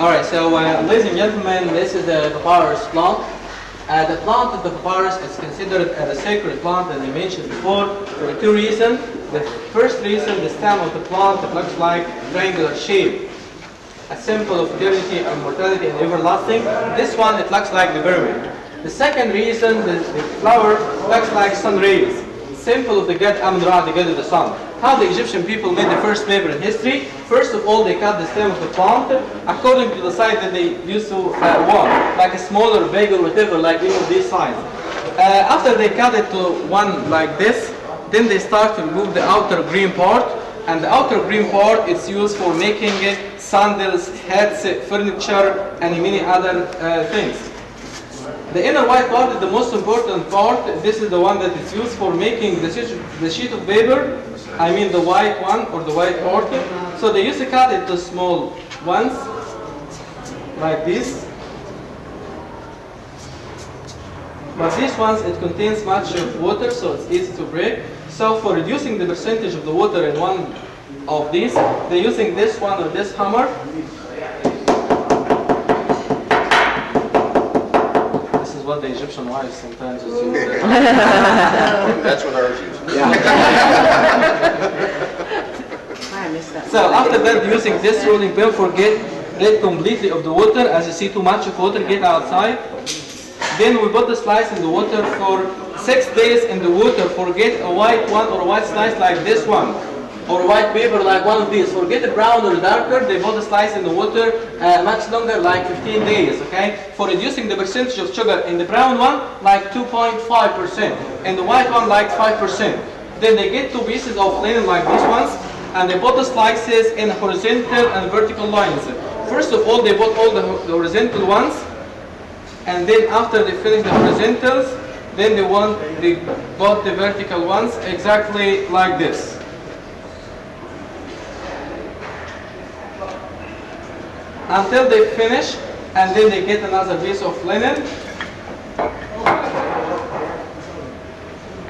Alright, so uh, ladies and gentlemen, this is the papyrus plant. Uh, the plant of the papyrus is considered as a sacred plant, as I mentioned before, for two reasons. The first reason, the stem of the plant looks like triangular shape, a symbol of eternity and mortality and everlasting. This one, it looks like the pyramid. The second reason, the, the flower looks like sun rays, symbol of the god Amun-Ra, the god of the sun. How the Egyptian people made the first paper in history? First of all, they cut the stem of the plant according to the size that they used to uh, want, like a smaller bag or whatever, like this size. Uh, after they cut it to one like this, then they start to remove the outer green part, and the outer green part is used for making uh, sandals, hats, uh, furniture, and many other uh, things. The inner white part is the most important part. This is the one that is used for making the sheet, the sheet of paper. I mean the white one or the white part. So they used to cut to small ones, like this. But these ones, it contains much of water, so it's easy to break. So for reducing the percentage of the water in one of these, they're using this one or this hammer. This is what the Egyptian wives sometimes use. That's what ours is. I missed that. So after that, using this rolling pin, forget rid completely of the water. As you see, too much of water, get outside. Then we put the slice in the water for six days in the water. Forget a white one or a white slice like this one. Or white paper like one of these. Forget the brown or darker. They put the slice in the water uh, much longer, like 15 days. Okay. For reducing the percentage of sugar in the brown one, like 2.5 percent. and the white one, like 5 percent. Then they get two pieces of linen like these ones, and they put the slices in horizontal and vertical lines. First of all, they put all the, the horizontal ones, and then after they finish the horizontals, then they want they put the vertical ones exactly like this. Until they finish, and then they get another piece of linen,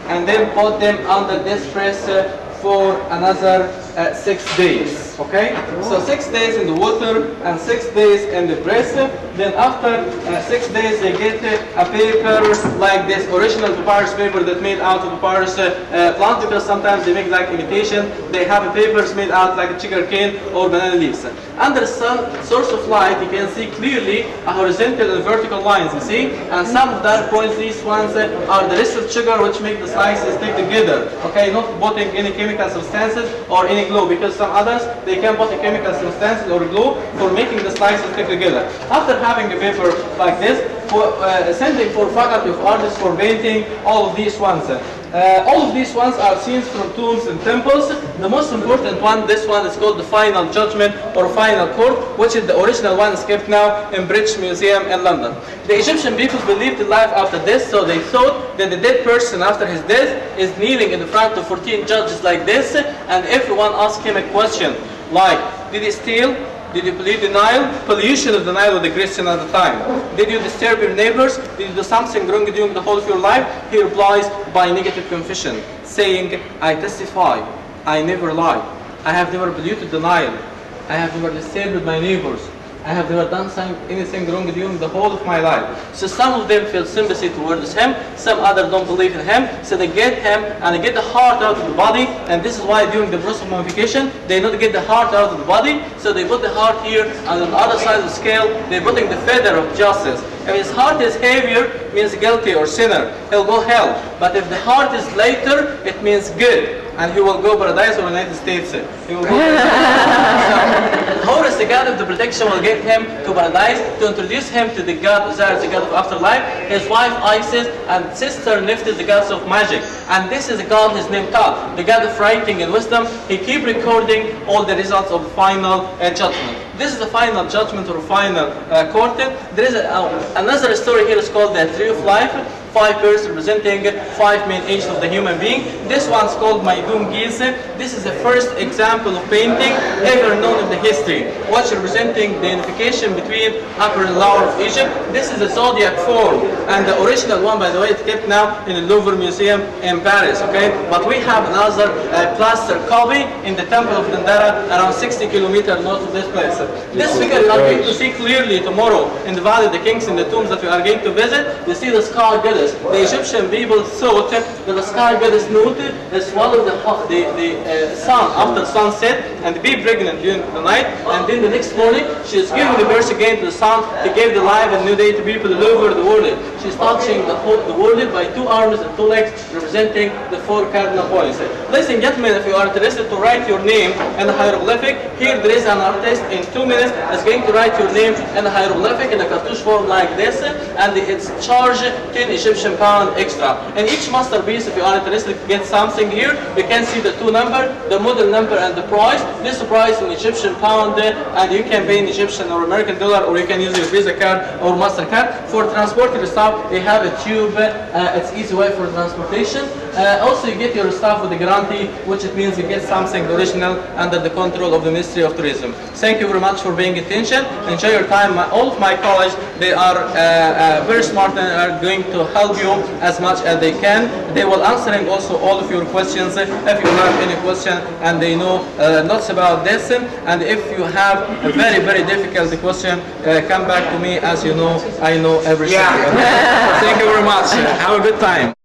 and then put them under this press uh, for another uh, six days. Okay, so six days in the water and six days in the press. Then after uh, six days, they get a paper like this original papyrus paper that made out of papyrus uh, uh, plant because sometimes they make like imitation. They have papers made out like sugar cane or banana leaves. Under some source of light, you can see clearly a horizontal and vertical lines. You see, and some of dark points. These ones uh, are the distilled sugar which make the slices stick together. Okay, not putting any chemical substances or any glue because some others they can put a chemical substance or glue for making the slices stick together. After having a paper like this, for uh, sending for faculty of artists for painting all of these ones. Uh, all of these ones are scenes from tombs and temples. The most important one, this one is called the Final Judgment or Final Court, which is the original one is kept now in British Museum in London. The Egyptian people believed in life after death, so they thought that the dead person after his death is kneeling in front of 14 judges like this, and everyone asked him a question like, did he steal? Did you the Nile? Pollution of the Nile was the Christian at the time. Did you disturb your neighbors? Did you do something wrong during the whole of your life? He replies by negative confession, saying, I testify, I never lied. I have never the Nile. I have never disturbed my neighbors. I have never done some, anything wrong during the whole of my life. So some of them feel sympathy towards him, some others don't believe in him, so they get him and they get the heart out of the body, and this is why during the process of mummification, they not get the heart out of the body, so they put the heart here, and on the other side of the scale, they're putting the feather of justice. If his heart is heavier, means guilty or sinner, he'll go hell. But if the heart is lighter, it means good, and he will go paradise or United States. He will go paradise. So, Horus, the god of the protection, will get him to paradise to introduce him to the god Osiris, the god of afterlife, his wife Isis, and sister Nephthys, the goddess of magic. And this is a god, his name Ka, the god of writing and wisdom. He keep recording all the results of final uh, judgment. This is the final judgment or final uh, court. There is a, uh, another story here is called the Tree of Life. Five birds representing five main ages of the human being. This one's called Maidum Geese. This is the first example of painting ever known in the history, which representing the unification between upper and lower of Egypt. This is the zodiac form, and the original one, by the way, it's kept now in the Louvre Museum in Paris. Okay, but we have another uh, plaster copy in the Temple of Dendera, around 60 kilometers north of this place. This figure you are going to see clearly tomorrow in the Valley of the Kings in the tombs that we are going to visit. You see the sky The Egyptian people thought that the sky goddess Nut swallowed the, ho- the, the uh, sun after sunset and be pregnant during the night. And then the next morning, she is giving the birth again to the sun. He gave the life and new day to people all over the world. She's touching the, whole, the world by two arms and two legs, representing the four cardinal points. Ladies and gentlemen, if you are interested to write your name in a hieroglyphic, here there is an artist in two minutes is going to write your name in a hieroglyphic in a cartouche form like this, and it's charged 10 Egyptian pound extra. And each masterpiece, if you are interested get something here, you can see the two number, the model number, and the price. This price in Egyptian pound, uh, and you can pay in Egyptian or American dollar, or you can use your Visa card or Mastercard. For transporting the stuff, they have a tube. Uh, it's easy way for transportation. Uh, also, you get your stuff with a guarantee, which it means you get something original under the control of the Ministry of Tourism. Thank you very much for paying attention. Enjoy your time. My, all of my colleagues, they are uh, uh, very smart and are going to help you as much as they can. They will answering also all of your questions if you have any question and they know uh, lots about this. And if you have a very, very difficult question, uh, come back to me. As you know, I know everything. Yeah. Thank you very much. Have a good time.